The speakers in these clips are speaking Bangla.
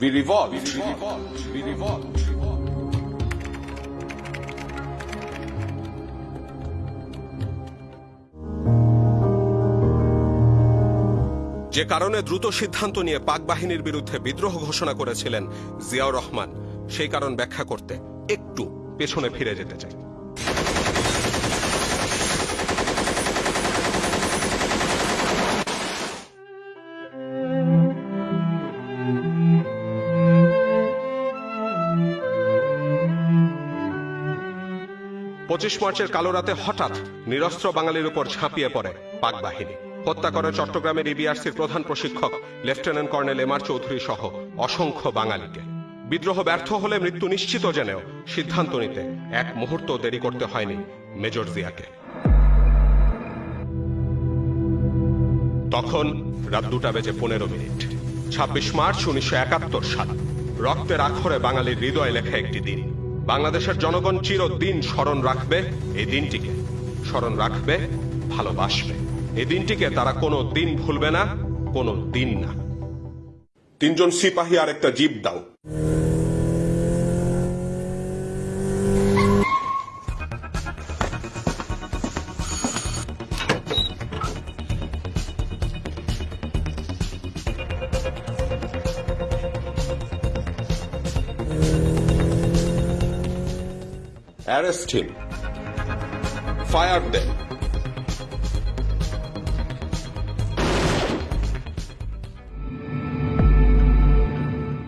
We revolt. We revolt. যে কারণে দ্রুত সিদ্ধান্ত নিয়ে পাক বাহিনীর বিরুদ্ধে বিদ্রোহ ঘোষণা করেছিলেন জিয়াউর রহমান, সেই কারণ ব্যাখ্যা করতে একটু পেছনে ফিরে যেতে চাই পঁচিশ মার্চের কালো রাতে হঠাৎ নিরস্ত্র বাঙালির উপর ঝাঁপিয়ে পড়ে পাক বাহিনী। হত্যা করে চট্টগ্রামের ইবিআরসির প্রধান প্রশিক্ষক, lieutenant colonel M R Chowdhury সহ অসংখ্য বাঙালিকে। বিদ্রোহ ব্যর্থ হলে মৃত্যু নিশ্চিত জেনেও সিদ্ধান্ত নিতে এক মুহূর্ত দেরি করতে হয়নি মেজর জিয়াকে। তখন রাত দুটা বেজে পনেরো মিনিট। ছাব্বিশ মার্চ উনিশশো একাত্তর সাল। রক্তের আখরে বাঙালির হৃদয় লেখা একটি দিন। বাংলাদেশের জনগণ চিরদিন স্মরণ রাখবে এই দিনটিকে। স্মরণ রাখবে, ভালোবাসবে। এই দিনটিকে তারা কোনো দিন ভুলবে না, কোনো দিন না। তিনজন সিপাহী আর একটা জিপ দাও। Arrest him. Fire them.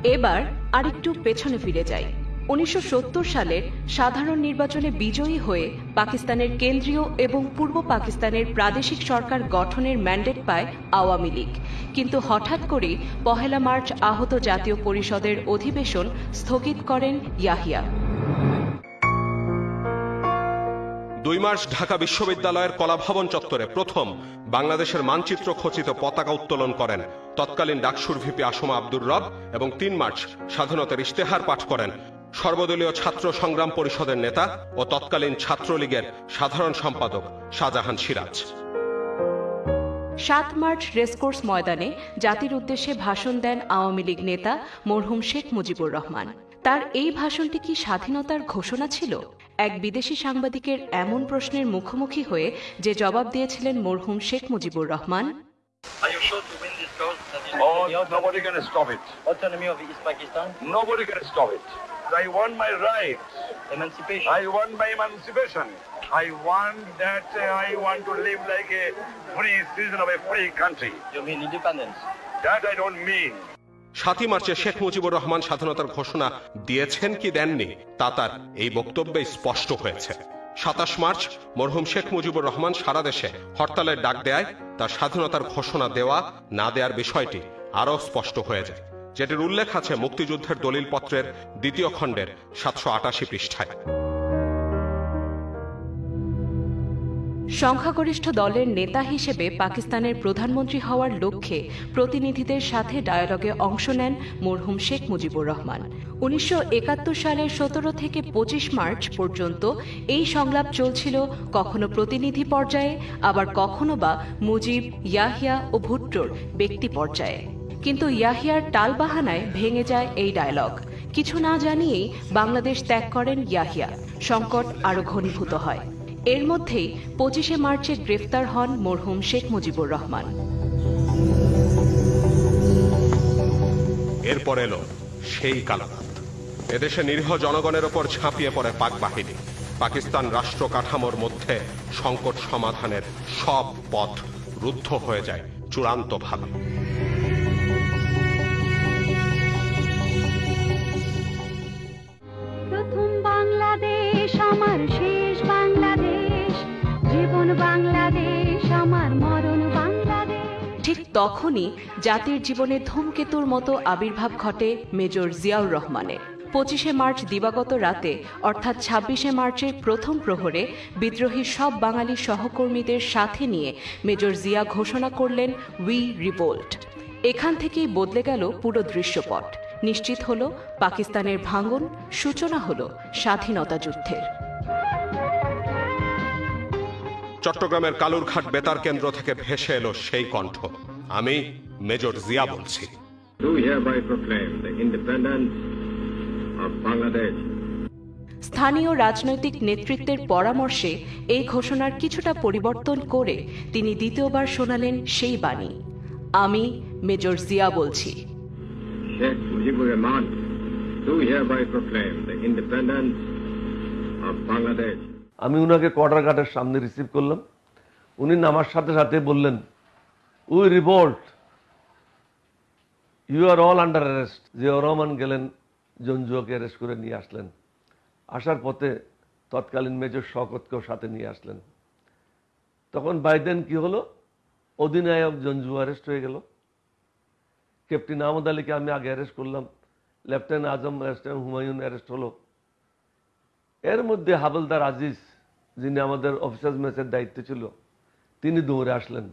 এবার আরেকটু পেছনে ফিরে যাই উনিশশো সালের সাধারণ নির্বাচনে বিজয়ী হয়ে পাকিস্তানের কেন্দ্রীয় এবং পূর্ব পাকিস্তানের প্রাদেশিক সরকার গঠনের ম্যান্ডেট পায় আওয়ামী লীগ কিন্তু হঠাৎ করেই পহেলা মার্চ আহত জাতীয় পরিষদের অধিবেশন স্থগিত করেন ইয়াহিয়া দুই মার্চ ঢাকা বিশ্ববিদ্যালয়ের কলাভবন চত্বরে প্রথম বাংলাদেশের মানচিত্র খচিত পতাকা উত্তোলন করেন। তৎকালীন ডাকসুর ভিপি আসমা আব্দুর রব এবং তিন মার্চ স্বাধীনতার ইশতেহার পাঠ করেন। সর্বদলীয় ছাত্র সংগ্রাম পরিষদের নেতা ও তৎকালীন ছাত্রলীগের সাধারণ সম্পাদক শাহজাহান সিরাজ। সাত মার্চ রেসকোর্স ময়দানে জাতির উদ্দেশ্যে ভাষণ দেন আওয়ামী লীগ নেতা মরহুম শেখ মুজিবুর রহমান। তার এই ভাষণটি কি স্বাধীনতার ঘোষণা ছিল এক বিদেশি সাংবাদিকের এমন প্রশ্নের মুখোমুখি হয়ে যে জবাব দিয়েছিলেন মরহুম Sheikh Mujibur Rahman Oh. I want my rights. emancipation. I want my emancipation. I want that uh, I want to live like a free citizen of a free country. You mean independence? That I don't mean. সাতই মার্চে শেখ মুজিবুর রহমান স্বাধীনতার ঘোষণা দিয়েছেন কি দেননি, তা তার এই বক্তব্যে স্পষ্ট হয়েছে। সাতাশ মার্চ, মরহুম শেখ মুজিবুর রহমান সারা দেশে হরতালের ডাক দেয় তার স্বাধীনতার ঘোষণা দেওয়া না দেওয়ার বিষয়টি আরও স্পষ্ট হয়ে যায়। যেটির উল্লেখ আছে মুক্তিযুদ্ধের দলিলপত্রের দ্বিতীয় খণ্ডের সাতশো আটাশি পৃষ্ঠায়। সংখ্যাগরিষ্ঠ দলের নেতা হিসেবে পাকিস্তানের প্রধানমন্ত্রী হওয়ার লক্ষ্যে প্রতিনিধিদের সাথে ডায়ালগে অংশ নেন মরহুম শেখ মুজিবুর রহমান। উনিশশো একাত্তর সালের সতেরো থেকে পঁচিশ মার্চ পর্যন্ত এই সংলাপ চলছিল কখনো প্রতিনিধি পর্যায়ে, আবার কখনো বা মুজিব, ইয়াহিয়া ও ভুট্টোর ব্যক্তি পর্যায়ে। কিন্তু ইয়াহিয়ার টালবাহানায় ভেঙে যায় এই ডায়লগ। কিছু না জানিয়েই বাংলাদেশ ত্যাগ করেন ইয়াহিয়া। সংকট আরও ঘনীভূত হয়। এর মধ্যেই পঁচিশে মার্চে গ্রেফতার হন মরহুম শেখ মুজিবুর রহমান। এরপর এলো সেই কালারাত এদেশে নিরীহ জনগণের ওপর ঝাঁপিয়ে পড়ে পাক বাহিনী। পাকিস্তান রাষ্ট্র কাঠামোর মধ্যে সংকট সমাধানের সব পথ রুদ্ধ হয়ে যায় চূড়ান্তভাবে। প্রথম বাংলাদেশ আমার তখনই জাতির জীবনে ধূমকেতুর মতো আবির্ভাব ঘটে মেজর জিয়াউর রহমানের। পঁচিশে মার্চ দিবাগত রাতে, অর্থাৎ ছাব্বিশে মার্চের প্রথম প্রহরে, বিদ্রোহী সব বাঙালি সহকর্মীদের সাথে নিয়ে মেজর জিয়া ঘোষণা করলেন উই রিভোল্ট এখান থেকেই বদলে গেল পুরো দৃশ্যপট। নিশ্চিত হল, পাকিস্তানের ভাঙন, সূচনা হল স্বাধীনতা যুদ্ধের। চট্টগ্রামের কালুরঘাট বেতার কেন্দ্র থেকে ভেসে এলো সেই কণ্ঠ। আমি মেজর জিয়া বলছি do hereby proclaim the independence of Bangladesh. স্থানীয় রাজনৈতিক নেতৃত্বের পরামর্শে এই ঘোষণার কিছুটা পরিবর্তন করে তিনি দ্বিতীয়বার শোনালেন সেই বাণী আমি মেজর জিয়া বলছি Sheikh Mujibur Rahman do hereby proclaim the independence of Bangladesh. আমি উনাকে কোয়ার্টার গার্ডের সামনে রিসিভ করলাম উনি নামার সাথে সাথে বললেন we revolt you are all under arrest Ziaur Rahman গেলেন জঞ্জুয়াকে অ্যারেস্ট করে নিয়ে আসলেন। আসার পথে তৎকালীন মেজর শওকতকেও সাথে নিয়ে আসলেন। তখন বাইদেন কি হলো? অধিনায়ক জঞ্জু অ্যারেস্ট হয়ে গেল। ক্যাপ্টেন আহমদ আলীকে আমি আগে অ্যারেস্ট করলাম। Lieutenant Azam lieutenant Humayun arrest হলো। এর মধ্যে হাবলদার আজিজ, যিনি আমাদের অফিসার্স মেসের দায়িত্বে ছিল, তিনি দৌড়ে আসলেন।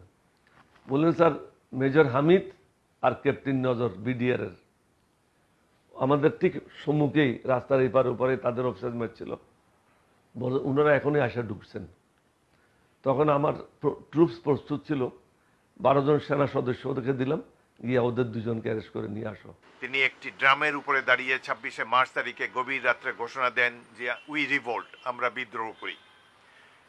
বললেন, স্যার, মেজর হামিদ আর ক্যাপ্টেন নজর বিডিআর এর আমাদের ঠিক সম্মুখেই রাস্তার এপার ওপারে তাদের অফিসার্স মেট ছিল ওনারা এখনই আসা ঢুকছেন। তখন আমার ট্রুপস প্রস্তুত ছিল। বারো জন সেনা সদস্য ওদেরকে দিলাম। গিয়ে ওদের দুজনকে অ্যারেস্ট করে নিয়ে আসো। তিনি একটি ড্রামের উপরে দাঁড়িয়ে ছাব্বিশে মার্চ তারিখে গভীর রাত্রে ঘোষণা দেন যে, উই রিভোল্ট, আমরা বিদ্রোহ করি।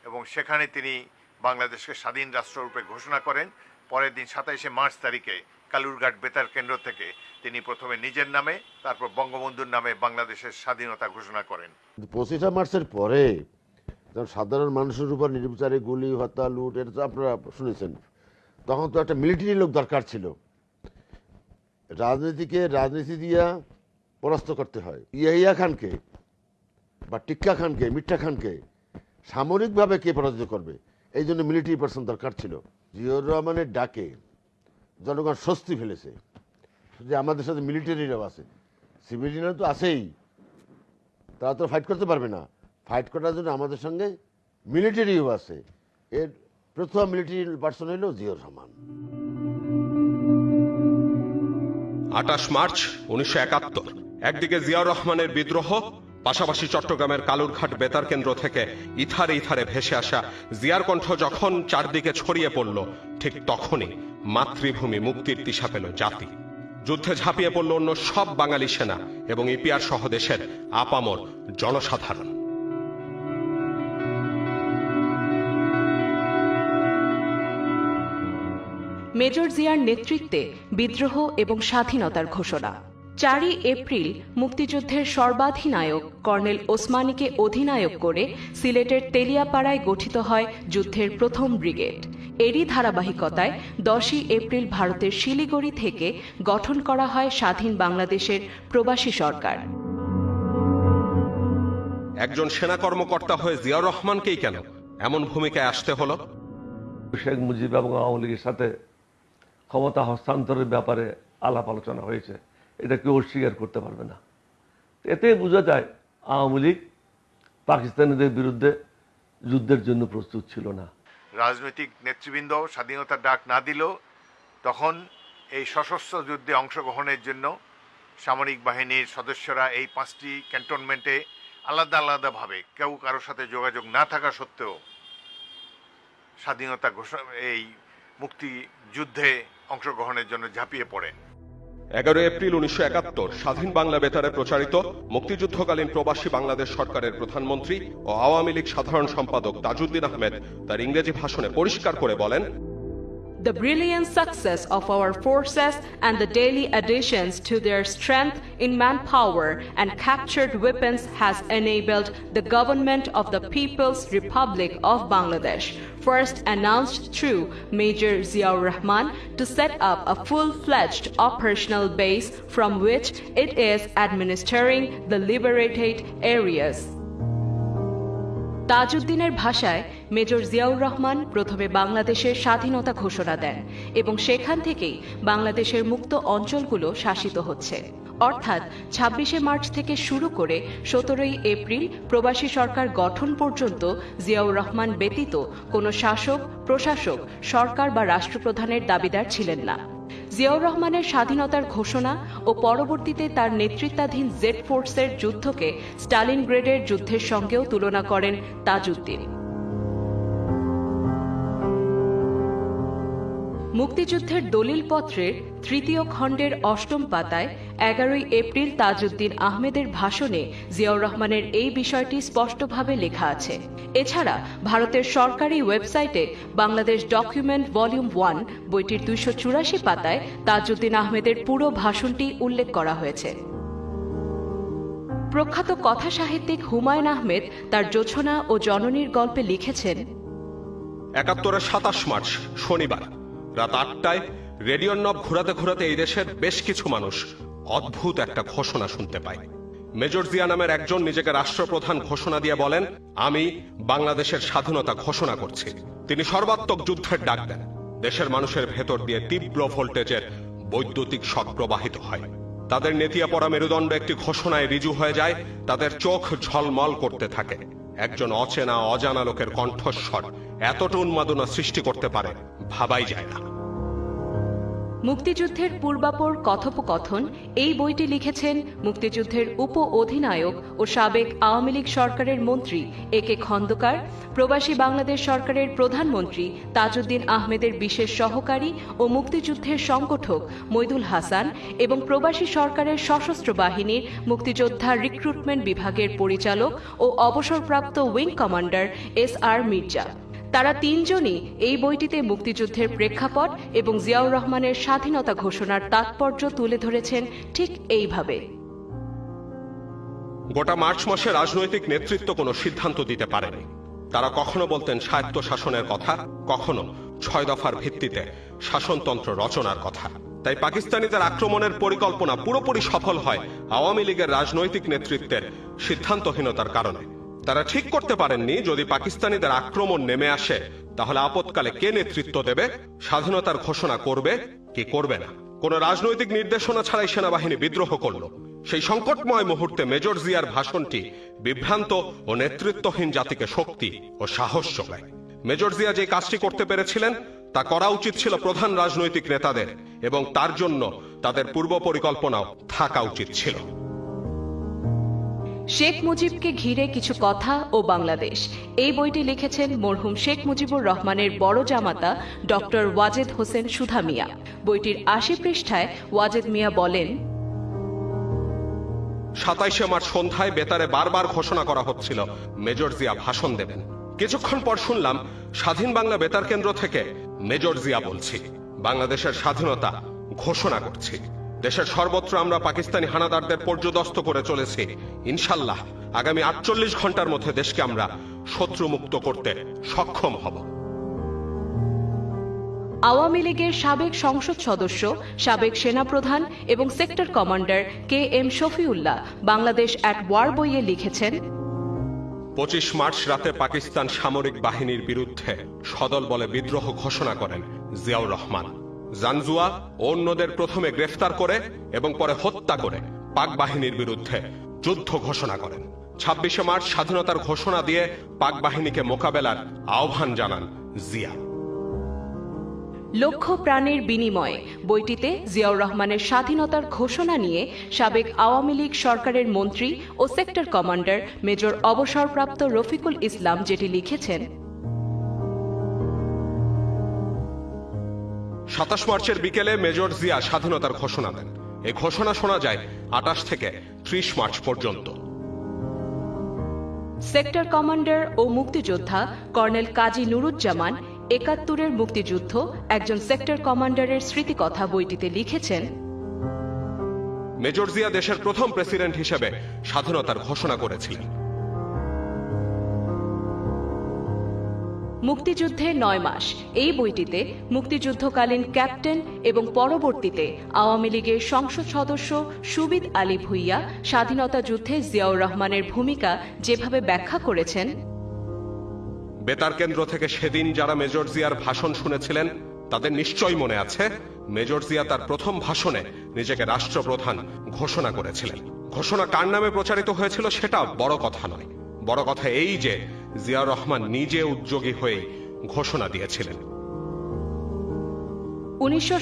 এবং সেখানে তিনি বাংলাদেশকে স্বাধীন রাষ্ট্ররূপে ঘোষণা করেন। পরের দিন সাতাইশে মার্চ তারিখে কালুরঘাট বেতার কেন্দ্র থেকে তিনি প্রথমে নিজের নামে, তারপর বঙ্গবন্ধুর নামে বাংলাদেশের স্বাধীনতা ঘোষণা করেন। পঁচিশে মার্চের পরে সাধারণ মানুষের উপর নির্বিচারে গুলি, হত্যা, লুট, এটা তো আপনারা শুনেছেন, তখন তো একটা মিলিটারি লোক দরকার ছিল। রাজনীতিকে রাজনীতি দিয়া পরাস্ত করতে হয়। ইয়াহিয়া খানকে বা টিক্কা খানকে, মিঠা খানকে সামরিকভাবে কে পরাজিত করবে? এই জন্য মিলিটারি পার্সন দরকার ছিল। জিয়র রহমানের ডাকে জনগণ স্বস্তি ফেলেছে। যে আমাদের সাথে মিলিটারিরাও আছে। সিভিলিয়ানরা তো আছেই। তারা তো ফাইট করতে পারবে না। ফাইট করার জন্য আমাদের সঙ্গে মিলিটারিও আছে। এর প্রথম মিলিটারি পার্সন হলো জিয়র রহমান। আটাশ মার্চ উনিশশো একাত্তর। একদিকে জিয়াউর রহমানের বিদ্রোহ পাশাপাশি চট্টগ্রামের কালুরঘাট বেতার কেন্দ্র থেকে ইথারে ইথারে ভেসে আসা জিয়ার কণ্ঠ যখন চারদিকে ছড়িয়ে পড়ল, ঠিক তখনই মাতৃভূমি মুক্তির দিশা পেল জাতি। যুদ্ধে ঝাঁপিয়ে পড়ল অন্য সব বাঙালি সেনা এবং ইপিআর সহ দেশের আপামর জনসাধারণ। মেজর জিয়ার নেতৃত্বে বিদ্রোহ এবং স্বাধীনতার ঘোষণা। চারই এপ্রিল মুক্তিযুদ্ধের সর্বাধিনায়ক কর্নেল ওসমানীকে অধিনায়ক করে সিলেটের তেলিয়াপাড়ায় গঠিত হয় যুদ্ধের প্রথম ব্রিগেড। এরই ধারাবাহিকতায় দশই এপ্রিল ভারতের শিলিগুড়ি থেকে গঠন করা হয় স্বাধীন বাংলাদেশের প্রবাসী সরকার। একজন সেনা কর্মকর্তা হয়ে জিয়াউর রহমানকেই কেন এমন ভূমিকায় আসতে হলো? শেখ মুজিব এবং আওয়ামী লীগের সাথে ক্ষমতা হস্তান্তরের ব্যাপারে আলাপ আলোচনা হয়েছে। এটা কেউ অস্বীকার করতে পারবে না। এতে বোঝা যায় আওয়ামী লীগ পাকিস্তানিদের বিরুদ্ধে যুদ্ধের জন্য প্রস্তুত ছিল না। রাজনৈতিক নেতৃবৃন্দ স্বাধীনতার ডাক না দিলেও তখন এই সশস্ত্র যুদ্ধে অংশগ্রহণের জন্য সামরিক বাহিনীর সদস্যরা এই পাঁচটি ক্যান্টনমেন্টে আলাদা আলাদাভাবে কেউ কারোর সাথে যোগাযোগ না থাকা সত্ত্বেও স্বাধীনতা ঘোষণা এই মুক্তি যুদ্ধে অংশগ্রহণের জন্য ঝাঁপিয়ে পড়েন। এগারো এপ্রিল উনিশশো একাত্তর, স্বাধীন বাংলা বেতারে প্রচারিত মুক্তিযুদ্ধকালীন প্রবাসী বাংলাদেশ সরকারের প্রধানমন্ত্রী ও আওয়ামী লীগ সাধারণ সম্পাদক তাজউদ্দিন আহমেদ তার ইংরেজি ভাষণে পরিষ্কার করে বলেন The brilliant success of our forces and the daily additions to their strength in manpower and captured weapons has enabled the government of the People's Republic of Bangladesh, first announced through Major Ziaur Rahman, to set up a full-fledged operational base from which it is administering the liberated areas. তাজউদ্দিনের ভাষায় মেজর জিয়াউর রহমান প্রথমে বাংলাদেশের স্বাধীনতা ঘোষণা দেন এবং সেখান থেকেই বাংলাদেশের মুক্ত অঞ্চলগুলো শাসিত হচ্ছে। অর্থাৎ ছাব্বিশে মার্চ থেকে শুরু করে সতেরোই এপ্রিল প্রবাসী সরকার গঠন পর্যন্ত জিয়াউর রহমান ব্যতীত কোনো শাসক, প্রশাসক, সরকার বা রাষ্ট্রপ্রধানের দাবিদার ছিলেন না। জিয়াউর রহমানের স্বাধীনতার ঘোষণা ও পরবর্তীতে তার নেতৃত্বাধীন জেড ফোর্সের যুদ্ধকে স্টালিন গ্রেডের যুদ্ধের সঙ্গেও তুলনা করেন তাজউদ্দিন। মুক্তিযুদ্ধের দলিলপত্রের তৃতীয় খণ্ডের অষ্টম পাতায় এগারোই এপ্রিল তাজউদ্দিন আহমেদের ভাষণে জিয়াউর রহমানের এই বিষয়টি স্পষ্টভাবে লেখা আছে। এছাড়া ভারতের সরকারি ওয়েবসাইটে বাংলাদেশ ডকুমেন্ট ভলিউম ওয়ান বইটির দুইশো চুরাশি পাতায় তাজউদ্দিন আহমেদের পুরো ভাষণটি উল্লেখ করা হয়েছে। প্রখ্যাত কথা সাহিত্যিক হুমায়ুন আহমেদ তার জোছনা ও জননীর গল্পে লিখেছেন, একাত্তরের সাতাশ মার্চ, শনিবার। রাত আটটায় রেডিওর নব ঘোরাতে ঘোরাতে এই দেশের বেশ কিছু মানুষ অদ্ভুত একটা ঘোষণা শুনতে পায়। মেজর জিয়া নামের একজন নিজেকে রাষ্ট্রপ্রধান ঘোষণা দিয়ে বলেন, আমি বাংলাদেশের স্বাধীনতা ঘোষণা করছি। তিনি সর্বাত্মক যুদ্ধের ডাক দেন। দেশের মানুষের ভেতর দিয়ে তীব্র ভোল্টেজের বৈদ্যুতিক শক প্রবাহিত হয়। তাদের নেতিয়া পড়া মেরুদণ্ড একটি ঘোষণায় রিজু হয়ে যায়, তাদের চোখ ঝলমল করতে থাকে। একজন অচেনা, অজানা লোকের কণ্ঠস্বর এতটা উন্মাদনা সৃষ্টি করতে পারে ভাবাই যায় না। মুক্তিযুদ্ধের পূর্বাপর কথোপকথন, এই বইটি লিখেছেন মুক্তিযুদ্ধের উপ অধিনায়ক ও সাবেক আওয়ামী লীগ সরকারের মন্ত্রী এ কে খন্দকার, প্রবাসী বাংলাদেশ সরকারের প্রধানমন্ত্রী তাজউদ্দিন আহমেদের বিশেষ সহকারী ও মুক্তিযুদ্ধের সংগঠক মৈদুল হাসান এবং প্রবাসী সরকারের সশস্ত্র বাহিনীর মুক্তিযোদ্ধা রিক্রুটমেন্ট বিভাগের পরিচালক ও অবসরপ্রাপ্ত wing commander S R Mirza. তারা তিনজনই এই বইটিতে মুক্তিযুদ্ধের প্রেক্ষাপট এবং জিয়াউর রহমানের স্বাধীনতা ঘোষণার তাৎপর্য তুলে ধরেছেন ঠিক এইভাবে। গোটা মার্চ মাসে রাজনৈতিক নেতৃত্ব কোনো সিদ্ধান্ত দিতে পারেনি। তারা কখনো বলতেন স্বায়ত্ত শাসনের কথা, কখনো ছয় দফার ভিত্তিতে শাসনতন্ত্র রচনার কথা। তাই পাকিস্তানিদের আক্রমণের পরিকল্পনা পুরোপুরি সফল হয় আওয়ামী লীগের রাজনৈতিক নেতৃত্বের সিদ্ধান্তহীনতার কারণে। তারা ঠিক করতে পারেননি যদি পাকিস্তানিদের আক্রমণ নেমে আসে। তাহলে আপতকালে কে নেতৃত্ব দেবে? স্বাধীনতার ঘোষণা করবে কি করবে না? কোন রাজনৈতিক নির্দেশনা ছাড়াই সেনাবাহিনী বিদ্রোহ করল। সেই সংকটময় মুহূর্তে মেজর জিয়ার ভাষণটি বিভ্রান্ত ও নেতৃত্বহীন জাতিকে শক্তি ও সাহস যোগায়। মেজর জিয়া যে কাজটি করতে পেরেছিলেন, তা করা উচিত ছিল প্রধান রাজনৈতিক নেতাদের এবং তার জন্য তাদের পূর্ব পরিকল্পনাও থাকা উচিত ছিল। শেখ মুজিবকে ঘিরে কিছু কথা ও বাংলাদেশ। এই বইটি লিখেছেন মরহুম শেখ মুজিবুর রহমানের বড় জামাতা ডক্টর ওয়াজেদ হোসেন সুধা মিয়া। বইটির আশি পৃষ্ঠায় ওয়াজেদ মিয়া বলেন, সাতাইশে মার্চ সন্ধ্যায় বেতারে বারবার ঘোষণা করা হচ্ছিল, মেজর জিয়া ভাষণ দেবেন। কিছুক্ষণ পর শুনলাম, স্বাধীন বাংলা বেতার কেন্দ্র থেকে মেজর জিয়া বলছি, বাংলাদেশের স্বাধীনতা ঘোষণা করছি। দেশের সর্বত্র আমরা পাকিস্তানি হানাদারদের পর্যদস্ত করে চলেছি। ইনশাল্লাহ আগামী আটচল্লিশ ঘণ্টার মধ্যে দেশকে আমরা শত্রুমুক্ত করতে সক্ষম হব। আওয়ামী লীগের সাবেক সংসদ সদস্য সাবেক সেনাপ্রধান এবং sector commander K M Shafiullah Bangladesh at war বইয়ে লিখেছেন পঁচিশ মার্চ রাতে পাকিস্তান সামরিক বাহিনীর বিরুদ্ধে সদল বলে বিদ্রোহ ঘোষণা করেন জিয়াউর রহমান। জানজুয়া অন্যদের প্রথমে গ্রেফতার করে এবং পরে হত্যা করে পাক বাহিনীর বিরুদ্ধে যুদ্ধ ঘোষণা করেন। ছাব্বিশে মার্চ স্বাধীনতার ঘোষণা দিয়ে পাক বাহিনীকে মোকাবেলার আহ্বান জানান জিয়া। লক্ষ প্রাণের বিনিময়ে বইটিতে জিয়াউর রহমানের স্বাধীনতার ঘোষণা নিয়ে সাবেক আওয়ামী লীগ সরকারের মন্ত্রী ও সেক্টর কমান্ডার মেজর অবসরপ্রাপ্ত রফিকুল ইসলাম যেটি লিখেছেন সাতাশ মার্চের বিকেলে মেজর জিয়া স্বাধীনতার ঘোষণা দেন। এই ঘোষণা শোনা যায় আটাশ থেকে ত্রিশ মার্চ পর্যন্ত। সেক্টর কমান্ডার ও মুক্তিযোদ্ধা কর্নেল কাজী নুরুজ্জামান একাত্তরের মুক্তিযুদ্ধ একজন সেক্টর কমান্ডারের স্মৃতিকথা বইটিতে লিখেছেন মেজর জিয়া দেশের প্রথম প্রেসিডেন্ট হিসেবে স্বাধীনতার ঘোষণা করেছিলেন। মুক্তিযুদ্ধে নয় মাস। এই বইটিতে মুক্তিযুদ্ধকালীন ক্যাপ্টেন এবং পরবর্তীতে আওয়ামী লীগের সংসদ সদস্য সুবিদ আলী ভুইয়া স্বাধীনতা যুদ্ধে জিয়াউর রহমানের ভূমিকা যেভাবে ব্যাখ্যা করেছেন। বেতার কেন্দ্র থেকে সেদিন যারা মেজর জিয়ার ভাষণ শুনেছিলেন, তাদের নিশ্চয়ই মনে আছে, মেজর জিয়া তার প্রথম ভাষণে নিজেকে রাষ্ট্রপ্রধান ঘোষণা করেছিলেন। ঘোষণা কার নামে প্রচারিত হয়েছিল সেটা বড় কথা নয়। বড় কথা এই যে জিয়াউর রহমান নিজে উদ্যোগী হয়ে ঘোষণা দিয়েছিলেন। উনিশশো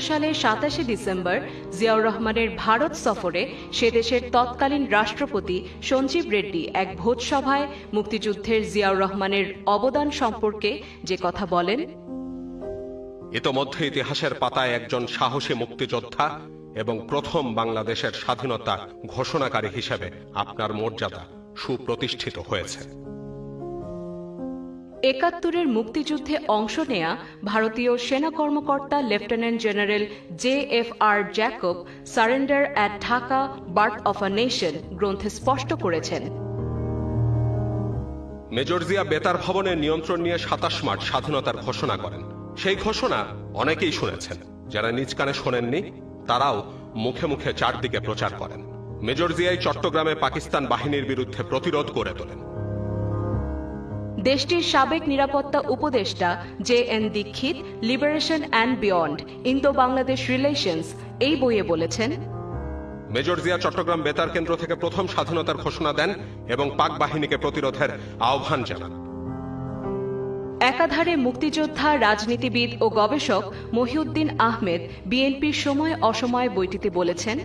সালের সাতাশে ডিসেম্বর জিয়াউর রহমানের ভারত সফরে সে দেশের তৎকালীন রাষ্ট্রপতি সঞ্জীব রেড্ডি এক ভোজসভায় মুক্তিযুদ্ধের জিয়াউর রহমানের অবদান সম্পর্কে যে কথা বলেন ইতোমধ্যে ইতিহাসের পাতায় একজন সাহসী মুক্তিযোদ্ধা এবং প্রথম বাংলাদেশের স্বাধীনতা ঘোষণাকারী হিসেবে আপনার মর্যাদা সুপ্রতিষ্ঠিত হয়েছে। একাত্তরের মুক্তিযুদ্ধে অংশ নেয়া ভারতীয় সেনা কর্মকর্তা lieutenant general J F R Jacob surrender at Dhaka, birth of a nation গ্রন্থে স্পষ্ট করেছেন। মেজর জিয়া বেতার ভবনের নিয়ন্ত্রণ নিয়ে সাতাশ মার্চ স্বাধীনতার ঘোষণা করেন। সেই ঘোষণা অনেকেই শুনেছেন। যারা নিজ কানে শোনেননি, তারাও মুখে মুখে চারদিকে প্রচার করেন। মেজর জিয়াই চট্টগ্রামে পাকিস্তান বাহিনীর বিরুদ্ধে প্রতিরোধ করে তোলেন। দেশটির সাবেক নিরাপত্তা উপদেষ্টা J N Dixit liberation and beyond Indo Bangladesh relations এই বইয়ে বলেছেন মেজর জিয়া চট্টগ্রাম বেতার কেন্দ্র থেকে প্রথম স্বাধীনতার ঘোষণা দেন এবং পাক বাহিনীকে প্রতিরোধের আহ্বান জানান। একাধারে মুক্তিযোদ্ধা রাজনীতিবিদ ও গবেষক মহিউদ্দিন আহমেদ বিএনপির সময় অসময় বইটিতে বলেছেন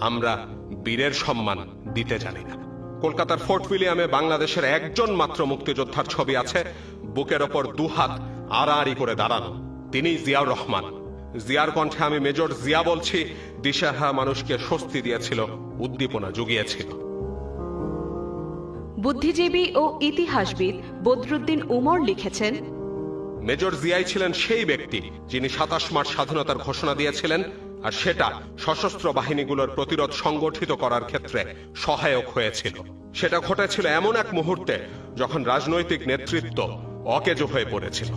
আমরা বীরের সম্মান দিতে জানি না। কলকাতার ফোর্ট উইলিয়ামে বাংলাদেশের একজন মাত্র মুক্তিযোদ্ধার ছবি আছে। বুকের ওপর দুহাত আড়াআড়ি করে দাঁড়ানো। তিনি জিয়াউর রহমান। জিয়ার কণ্ঠে আমি মেজর জিয়া বলছি দিশাহা মানুষকে স্বস্তি দিয়েছিল উদ্দীপনা জুগিয়েছিল। বুদ্ধিজীবী ও ইতিহাসবিদ বদরুদ্দিন উমর লিখেছেন মেজর জিয়াই ছিলেন সেই ব্যক্তি যিনি সাতাশ মার্চ স্বাধীনতার ঘোষণা দিয়েছিলেন আর সেটা সশস্ত্র বাহিনীগুলোর প্রতিরোধ সংগঠিত করার ক্ষেত্রে সহায়ক হয়েছিল। সেটা ঘটেছিল এমন এক মুহূর্তে যখন রাজনৈতিক নেতৃত্ব অকেজো হয়ে পড়েছিল।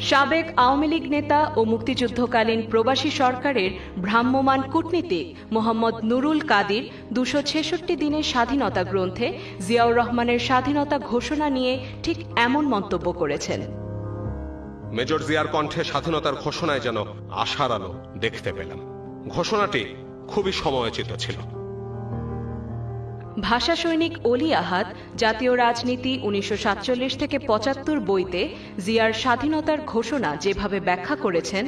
সাবেক আওয়ামী লীগ নেতা ও মুক্তিযুদ্ধকালীন প্রবাসী সরকারের ভ্রাম্যমান কূটনীতিক মোহাম্মদ নুরুল কাদির দুশো ছেষট্টি দিনের স্বাধীনতা গ্রন্থে জিয়াউর রহমানের স্বাধীনতা ঘোষণা নিয়ে ঠিক এমন মন্তব্য করেছেন। মেজর জিয়ার কণ্ঠে স্বাধীনতার ঘোষণায় যেন আশার আলো দেখতে পেলাম। ঘোষণাটি খুবই সময়োচিত ছিল। ভাষা সৈনিক অলি আহাদ জাতীয় রাজনীতি উনিশশো সাতচল্লিশ থেকে পঁচাত্তর বইতে জিয়ার স্বাধীনতার ঘোষণা যেভাবে ব্যাখ্যা করেছেন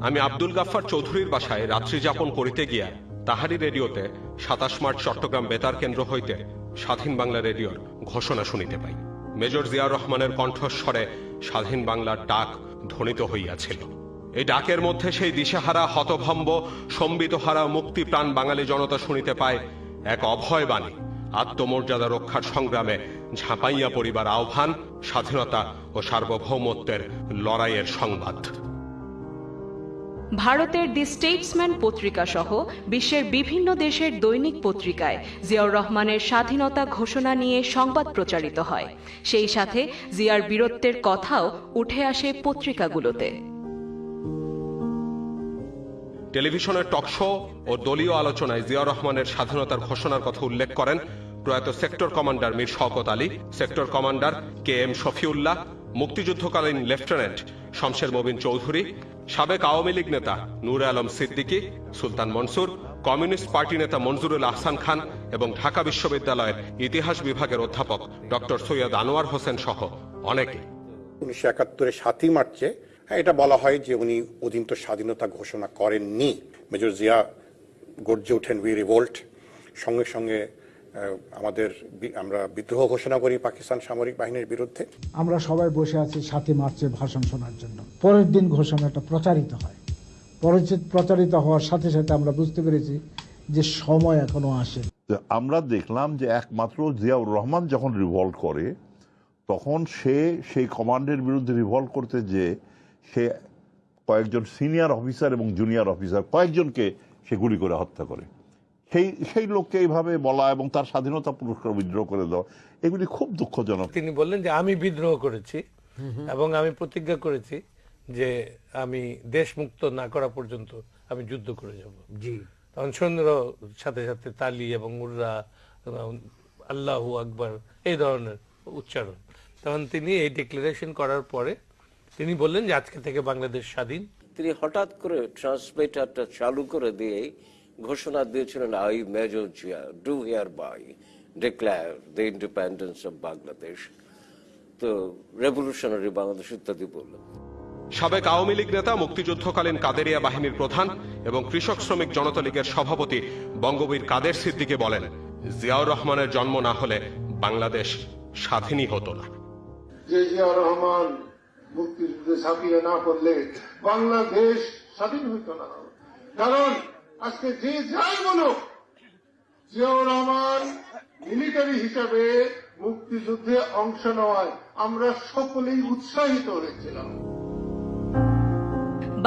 আমি আব্দুল গাফফার চৌধুরীর বাসায় রাত্রি যাপন করিতে গিয়া তাহারি রেডিওতে সাতাশ মার্চ চট্টগ্রাম বেতার কেন্দ্র হইতে স্বাধীন বাংলা রেডিওর ঘোষণা শুনিতে পাই। মেজর জিয়া রহমানের কণ্ঠস্বরে স্বাধীন বাংলার ডাক ধ্বনিত হইয়াছিল। এই ডাকের মধ্যে সেই দিশেহারা, হতভম্ব, সম্বিতহারা, মুক্তিপ্রাণ বাঙালি জনতা শুনিতে পায় এক অভয় বাণী। আত্মমর্যাদা রক্ষার সংগ্রামে ঝাঁপাইয়া পরিবার আহ্বান, স্বাধীনতা ও সার্বভৌমত্বের লড়াইয়ের সংবাদ। ভারতের দি স্টেটসম্যান পত্রিকা সহ বিশ্বের বিভিন্ন দেশের দৈনিক পত্রিকায় জিয়াউর রহমানের স্বাধীনতা ঘোষণা নিয়ে সংবাদ প্রচারিত হয়। সেই সাথে জিয়ার বীরত্বের কথাও উঠে আসে পত্রিকাগুলোতে। টেলিভিশনের টকশো ও দলীয় আলোচনায় জিয়া রহমানের স্বাধীনতার ঘোষণার কথা উল্লেখ করেন প্রয়াত sector commander Mir Shawkat Ali, sector commander K M Shafiullah, মুক্তিযুদ্ধকালীন lieutenant Shamsher Mobin Chowdhury সাবেক আওয়ামী লীগ নেতা নূর আলম সিদ্দিকী সুলতান মনসুর কমিউনিস্ট পার্টি নেতা মনজুরুল আহসান খান এবং ঢাকা বিশ্ববিদ্যালয়ের ইতিহাস বিভাগের অধ্যাপক ডক্টর সৈয়দ আনোয়ার হোসেন সহ অনেকে। উনিশশো একাত্তরের সাতই মার্চে হ্যাঁ, এটা বলা হয় যে উনি অধীনত স্বাধীনতা ঘোষণা করেননি। মেজর জিয়া গর্জে ওঠেন উই রিভোল্ট সঙ্গে সঙ্গে আমাদের আমরা বিদ্রোহ ঘোষণা করি পাকিস্তান সামরিক বাহিনীর বিরুদ্ধে। আমরা সবাই বসে আছি সাতই মার্চে ভাষণ শোনার জন্য। পরের দিন ঘোষণাটা প্রচারিত হয়। পরিচিত প্রচারিত হওয়ার সাথে সাথে আমরা বুঝতে পেরেছি যে সময় এখনও আসে। আমরা দেখলাম যে একমাত্র জিয়াউর রহমান যখন রিভল্ট করে তখন সে সেই কমান্ডের বিরুদ্ধে রিভল্ট করতে যে সে কয়েকজন সিনিয়র অফিসার এবং জুনিয়র অফিসার কয়েকজনকে সে গুলি করে হত্যা করে। সেই সেই লোককে এইভাবে বলা এবং তার স্বাধীনতা পুরস্কার বিদ্রোহ করে দেওয়া এগুলি খুব দুঃখজনক। তিনি বললেন যে আমি বিদ্রোহ করেছি এবং আমি প্রতিজ্ঞা করেছি যে আমি দেশ মুক্ত না করা পর্যন্ত আমি যুদ্ধ করে যাব। জি। তখন সৈন্যর সাথে সাথে তালি এবং উর্রা আল্লাহু আকবর এই ধরনের উচ্চারণ। তখন তিনি এই ডিক্লারেশন করার পরে তিনি বললেন যে আজকে থেকে বাংলাদেশ স্বাধীন। তিনি হঠাৎ করে ট্রান্সলেটারটা চালু করে দিয়ে ঘোষণা দিয়েছিলেন I major Zia do hereby declare the independence of Bangladesh to revolutionary Bangladesh ইত্যাদি বললেন। সাবেক আওয়ামী লীগ নেতা মুক্তিযুদ্ধকালীন কাদেরিয়া বাহিনীর প্রধান এবং কৃষক শ্রমিক জনতা লীগের সভাপতি বঙ্গবীর কাদের সিদ্দিকে বলেন জিয়াউর রহমানের জন্ম না হলে বাংলাদেশ স্বাধীনই হতো না। যে জিয়া রহমান মুক্তিযুদ্ধে ঝাঁপিয়ে না পড়লে বাংলাদেশ স্বাধীন হইত না। কারণ আজকে যে যাই বলুক, জিয়াউর রহমান মিলিটারি হিসাবে মুক্তিযুদ্ধে অংশ নেওয়ায় আমরা সকলেই উৎসাহিত হয়েছিলাম।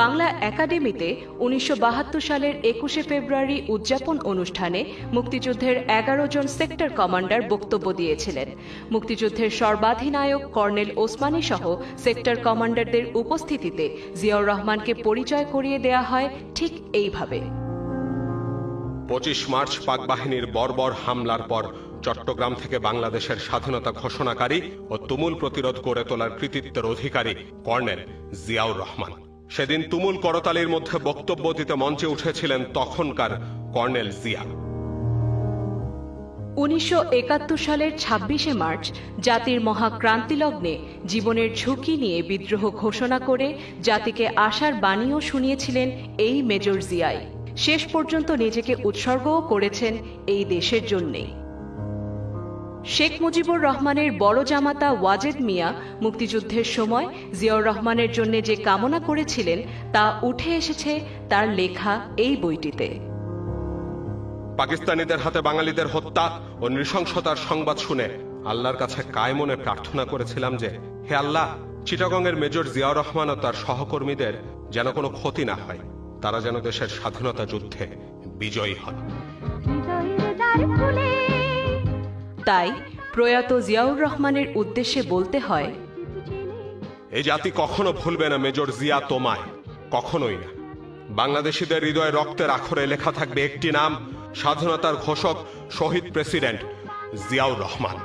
বাংলা একাডেমিতে উনিশশো বাহাত্তর সালের একুশে ফেব্রুয়ারি উদযাপন অনুষ্ঠানে মুক্তিযুদ্ধের এগারো জন সেক্টর কমান্ডার বক্তব্য দিয়েছিলেন। মুক্তিযুদ্ধের সর্বাধিনায়ক কর্নেল ওসমানী সহ সেক্টর কমান্ডারদের উপস্থিতিতে জিয়াউর রহমানকে পরিচয় করিয়ে দেয়া হয় ঠিক এইভাবে। পঁচিশ মার্চ পাক বাহিনীর বর্বর হামলার পর চট্টগ্রাম থেকে বাংলাদেশের স্বাধীনতা ঘোষণাকারী ও তুমুল প্রতিরোধ গড়ে তোলার কৃতিত্বের অধিকারী কর্নেল জিয়াউর রহমান। সেদিন তুমুল করতালির মধ্যে বক্তব্য দিতে মঞ্চে উঠেছিলেন তখনকার কর্নেল জিয়া। উনিশশো একাত্তর সালের ছাব্বিশে মার্চ জাতির মহাক্রান্তি লগ্নে জীবনের ঝুঁকি নিয়ে বিদ্রোহ ঘোষণা করে জাতিকে আশার বাণীও শুনিয়েছিলেন এই মেজর জিয়াই। শেষ পর্যন্ত নিজেকে উৎসর্গও করেছেন এই দেশের জন্যেই শেখ মুজিবুর রহমানের বড় জামাতা ওয়াজেদ মিয়া মুক্তিযুদ্ধের সময় জিয়াউর রহমানের জন্য যে কামনা করেছিলেন, তা উঠে এসেছে তার লেখা এই বইটিতে। পাকিস্তানিদের হাতে বাঙালিদের হত্যা ও নৃশংসতার সংবাদ শুনে আল্লাহর কাছে কায় মনে প্রার্থনা করেছিলাম যে, হে আল্লাহ, চিটাগংয়ের মেজর জিয়াউর রহমান ও তার সহকর্মীদের যেন কোনো ক্ষতি না হয়। তারা যেন দেশের স্বাধীনতা যুদ্ধে বিজয়ী খুলে তাই প্রয়াত জিয়াউর রহমানের উদ্দেশ্যে বলতে হয় এই জাতি কখনো ভুলবে না মেজর জিয়া তোমায় কখনোই না। বাংলাদেশিদের হৃদয়ে রক্তের আখরে লেখা থাকবে একটি নাম স্বাধীনতার ঘোষক শহীদ প্রেসিডেন্ট জিয়াউর রহমান।